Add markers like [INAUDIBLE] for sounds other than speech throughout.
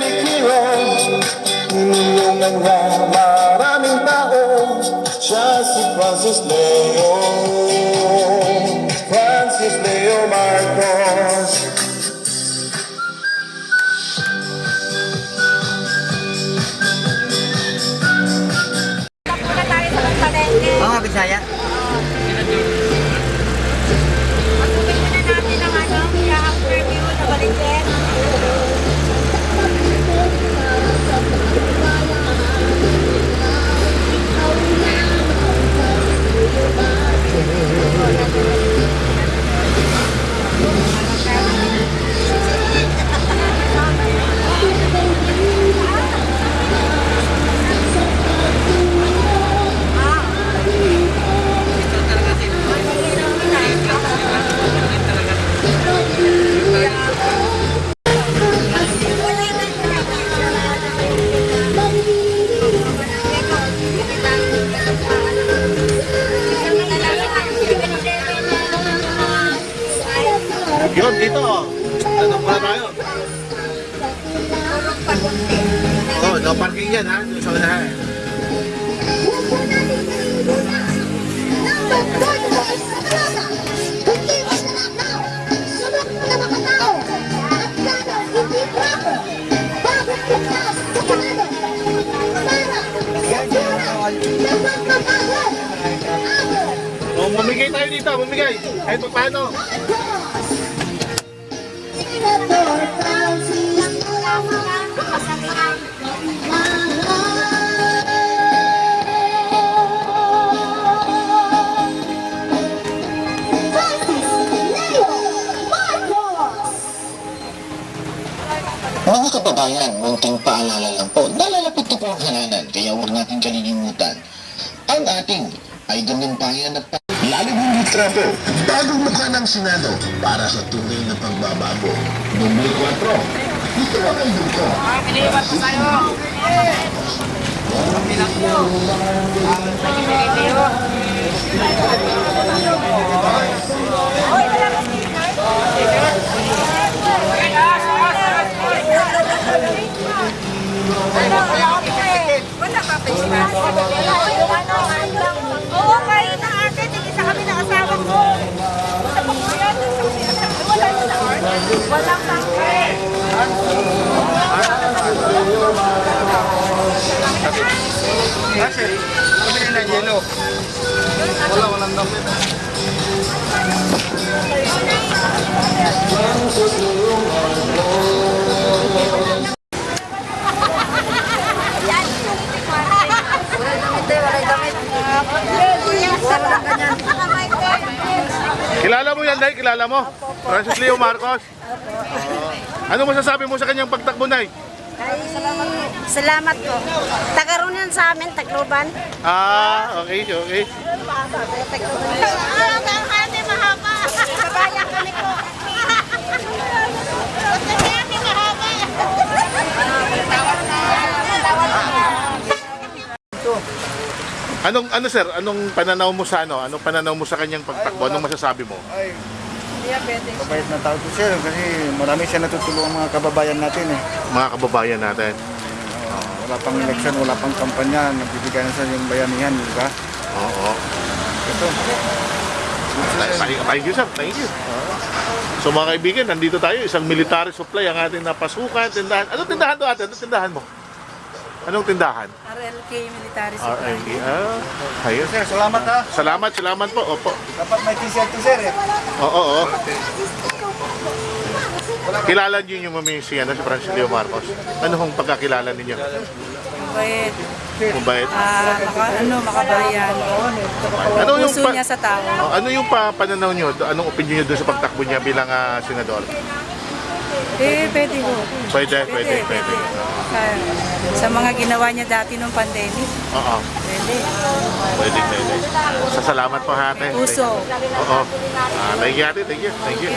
kumikilos Niniyong ang maraming tao. Siya si Francis Leon. Dito, mamigay. Kahit pa paano. Mga kababayan, munting paalala lang po, nalalapit na po ang halalan, kaya huwag natin kalilimutan ang ating idol ng bayan at Lalo hindi trapo, bagong mukha ng Senado para sa tunay na pagbabago. Numero 4, ito ang idol ko. Wala pa pa sila. Yung ano, Oo, kayo na ate, tingin sa kami ng asawa ko. Sa pagkuyan, wala na Walang pangke. Kasi, pabili ng yelo. Wala, walang ganyan. Kilala mo yan, Day? Kilala mo? Francis Leo Marcos? Ano masasabi mo sa kanyang pagtakbo, Nay? Salamat po. Tagaroon yan sa amin, Tacloban. Ah, okay, okay. Ah, ang hati mahaba. Kabayan kami po. Anong, ano sir, anong pananaw mo sa ano? Anong pananaw mo sa kanyang pagtakbo? Anong masasabi mo? Ay, mabait na tao to sir kasi marami siya natutulungan mga kababayan natin eh. Mga kababayan natin. Uh, wala pang eleksyon, wala pang kampanya, nagbibigay na sa yung bayanihan, di ba? Oo. Ito. Thank thank you, sir. Thank you. So mga kaibigan, nandito tayo. Isang military supply ang ating napasukan. Tindahan. Anong tindahan to ate? Anong tindahan mo? Anong tindahan? RLK Military RMB. Ah, ayun. Sir, salamat ha. Salamat, salamat po. Opo. Dapat may t-shirt to sir eh. Oo, oo. Kilala niyo yung mamisi ano, si Francis Leo Marcos. Ano hong pagkakilala ninyo? Mabait. Mabait. Ah, maka, ano, makabayan. Ano yung Puso pa- niya sa tao. Oh, ano yung pa pananaw niyo? Anong opinion niyo doon sa pagtakbo niya bilang ah, senador? Eh, pwede ho. Pwede, pwede, pwede. Sa, sa mga ginawa niya dati nung pandemic. Oo, Pwede. pwede, pwede. Sa salamat po, ate. Puso. Oo. Ah, thank you, ate. Thank you. Thank you.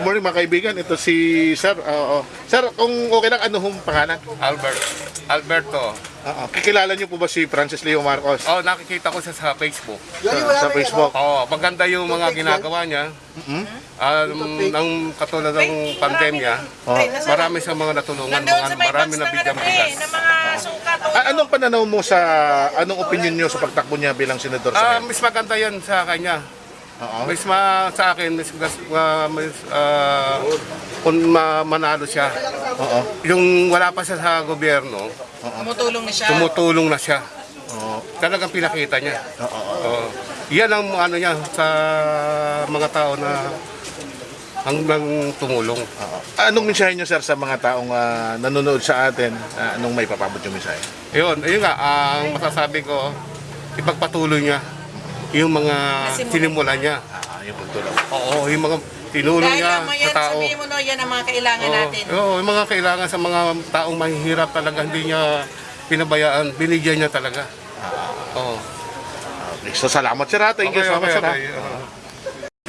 Good morning mga kaibigan, ito si Sir. Oo. Sir, kung okay lang, ano hong pangalan? Albert. Alberto. Oo. Kikilala niyo po ba si Francis Leo Marcos? Oh, nakikita ko siya sa Facebook. Sa, sa Facebook. Oh, maganda yung mga ginagawa niya. Um, ng katulad ng pandemya, marami sa mga natulungan, mga, marami na bigyan bigas. ng mga sukat. Ah, anong pananaw mo sa, anong opinion niyo sa pagtakbo niya bilang senador sa Ah, mas maganda yan sa kanya. Oo. Mas ma, sa akin, mas, mas, mas, ah, kung ma, manalo siya. Oo. Yung wala pa siya sa gobyerno, Tumutulong na siya. tumutulong na siya. Oo. Talagang pinakita niya. Oo. Oo. Yan ang ano niya sa mga tao na hanggang tumulong. Anong mensahe niyo sir sa mga taong ah, nanonood sa atin? Ah, anong may papabot yung mensahe? Yun, ayun nga, ang masasabi ko, ipagpatuloy niya yung mga sinimulan niya. Ah, yung pagtulong. Oo, yung mga tinulong Dahil niya lang mo sa yan, tao. sabihin mo no, yan ang mga kailangan Oo, natin. oo, yung mga kailangan sa mga taong mahihirap talaga, hindi niya pinabayaan, binigyan niya talaga. Oo. Okay, so salamat sir ha. Thank you so much sir ha.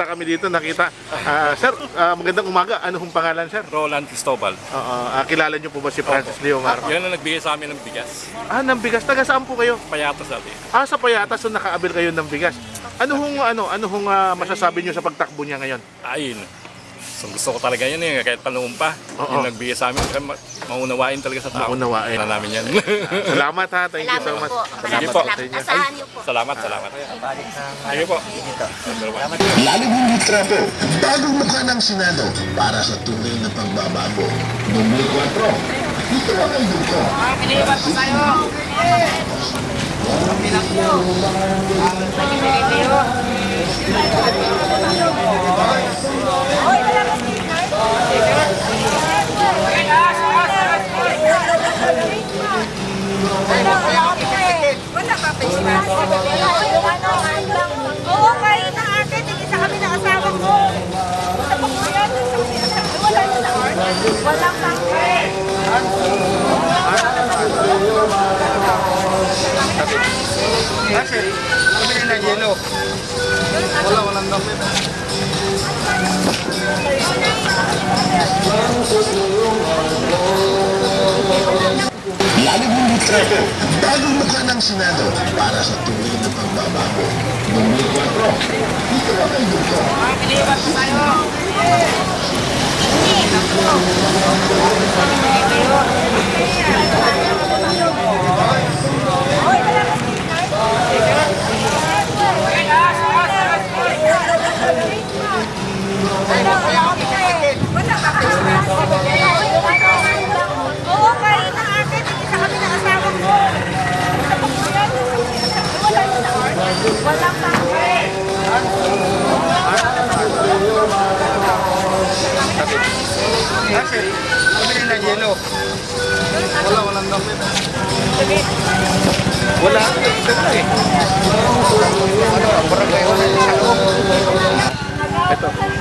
Nakita kami dito, nakita. Ah, sir, ah, magandang umaga. Ano hong pangalan sir? Roland Cristobal. Oo, ah, kilala niyo po ba si Francis Leo Marcos? Yan ang nagbigay sa amin ng bigas. Ah, ng bigas. Taga saan po kayo? Payatas sabi. Ah, sa Payatas, so nakaabil kayo ng bigas. Ano hong, ano, ano hong ah, masasabi niyo sa pagtakbo niya ngayon? Ayun. So, gusto ko talaga yan eh, kahit panahon pa. Oo. Yung nagbigay sa amin, kaya ma- maunawain talaga sa tao. Maunawain. Na namin yan. [LAUGHS] Salamat ha. Thank you so much. Sige po. sa inyo. Asahan niyo po. salamat, salamat. Sige po. Lalong hindi trapo, bagong mukha ng Senado para sa tunay na pagbabago. Numero 4, dito ang ang duko. Wala ka pa siya. Yung ano, hanggang... Oo, kahit na akin, isa kami ng asawa ko. Sa pagkuyan, wala na na. Walang pangkay. Kasi, pabili ng yelo. Wala, walang gamit. Lalong hindi trapo, bagong mukha ng Senado para sa tunay na pagbabago. Numero 4, dito ang ang duko. Wala Gamit. Wala. Ganda eh. Ito.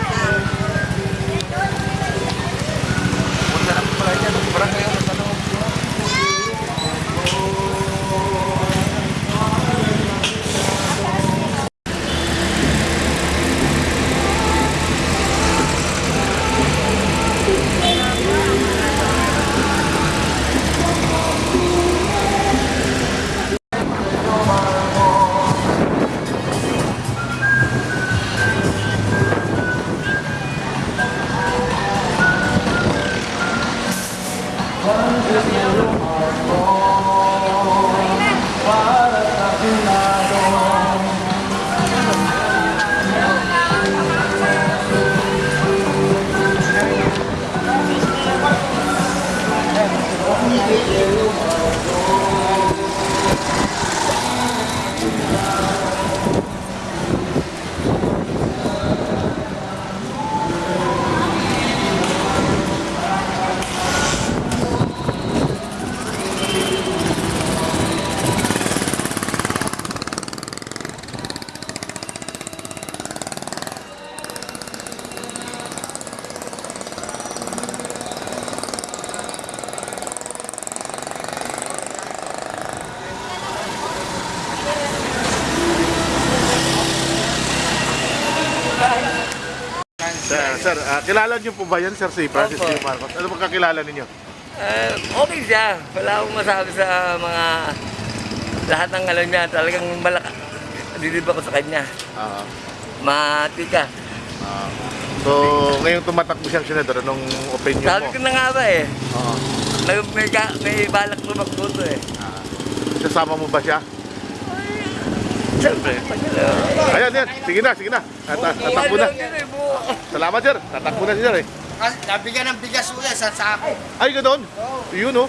Kilala niyo po ba yan, Sir, si Francis Opo. Leo Marcos? Ano bang kakilala ninyo? Eh, okay siya. Wala akong masabi sa mga lahat ng alam niya. Talagang malaka. Dilib ako sa kanya. Ah, Matika. ah. so, ngayong tumatakbo siyang senador, anong opinion Sabi mo? ko na nga ba eh. Oo. May, may, may balak tumakbo to eh. Kasama mo ba siya? Siyempre. Ayan, yan. Sige na, sige na. At, at, tatakbo na. Ano yun eh. Salamat, sir. Tatakbo na si sir eh. Nabigyan ng bigas ulit sa sako. Ay, ganoon. Yun, oh.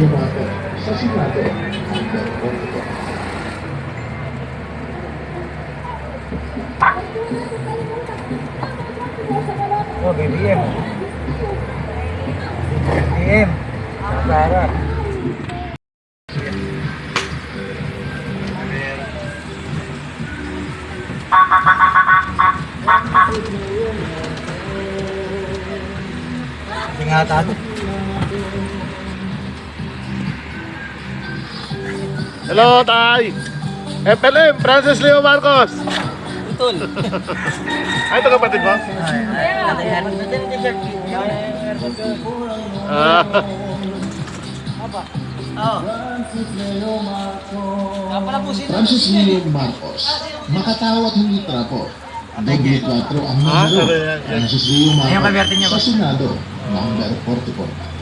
Francis Leo Marcos, sa Senado, number 44. Oh, BBM. BBM. Sara. Ingatan. Hello, Tay. FLM, Francis Leo Marcos. Utol. Ay, ito kapatid mo? Ah. Francis Leo Marcos, makatawag ng litrato. Double 4 ang numero. Francis Leo Marcos, sa Senado, number 44.